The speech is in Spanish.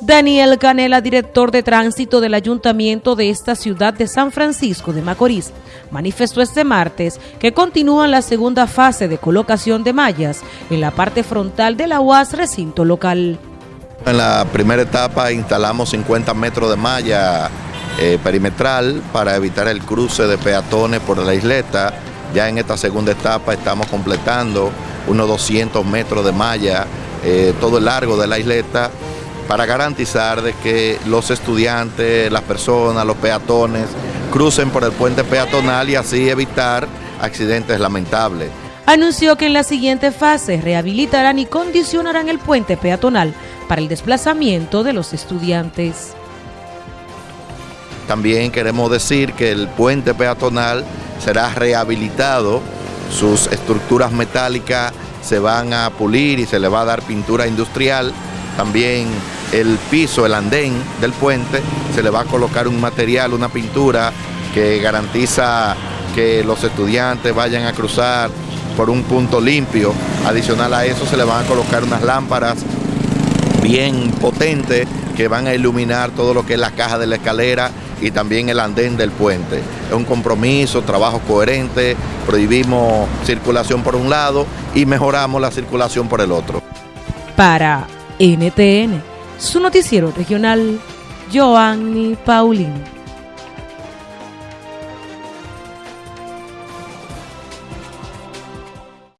Daniel Canela, director de tránsito del ayuntamiento de esta ciudad de San Francisco de Macorís, manifestó este martes que continúa la segunda fase de colocación de mallas en la parte frontal de la UAS recinto local. En la primera etapa instalamos 50 metros de malla eh, perimetral para evitar el cruce de peatones por la isleta. Ya en esta segunda etapa estamos completando unos 200 metros de malla eh, todo el largo de la isleta para garantizar de que los estudiantes, las personas, los peatones crucen por el puente peatonal y así evitar accidentes lamentables. Anunció que en la siguiente fase rehabilitarán y condicionarán el puente peatonal para el desplazamiento de los estudiantes. También queremos decir que el puente peatonal será rehabilitado, sus estructuras metálicas se van a pulir y se le va a dar pintura industrial. También el piso, el andén del puente, se le va a colocar un material, una pintura que garantiza que los estudiantes vayan a cruzar por un punto limpio. Adicional a eso se le van a colocar unas lámparas bien potentes que van a iluminar todo lo que es la caja de la escalera y también el andén del puente. Es un compromiso, trabajo coherente, prohibimos circulación por un lado y mejoramos la circulación por el otro. Para NTN, su noticiero regional, Joanny Paulino.